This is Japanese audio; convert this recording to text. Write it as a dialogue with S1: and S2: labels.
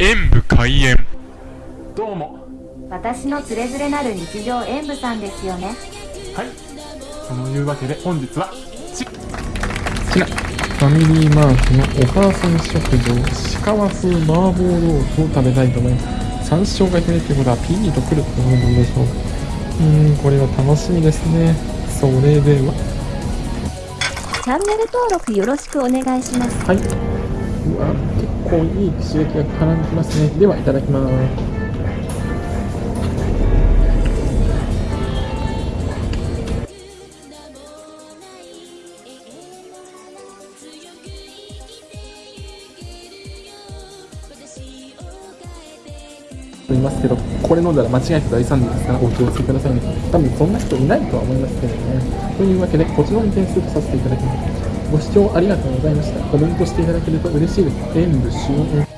S1: 演武開演。
S2: どうも。
S3: 私のつれづれなる日常演舞さんですよね。
S2: はい。そのいうわけで本日はち
S4: こちらファミリーマートのお母さん食堂鹿風麻婆豆腐を食べたいと思います。山椒が姫ってことはピリッとくるってことなんでしょうかうーんこれは楽しみですね。それでは。
S3: チャンネル登録よろしくお願いします。
S4: はい。うわ。結構いい刺激が絡んできますねではいただきますと言いますけど、これ飲んだら間違えて大惨事ですからお気をつけくださいね。多分そんな人いないとは思いますけどね。というわけで、こちらに点数とさせていただきます。ご視聴ありがとうございました。コメントしていただけると嬉しいです。演武終演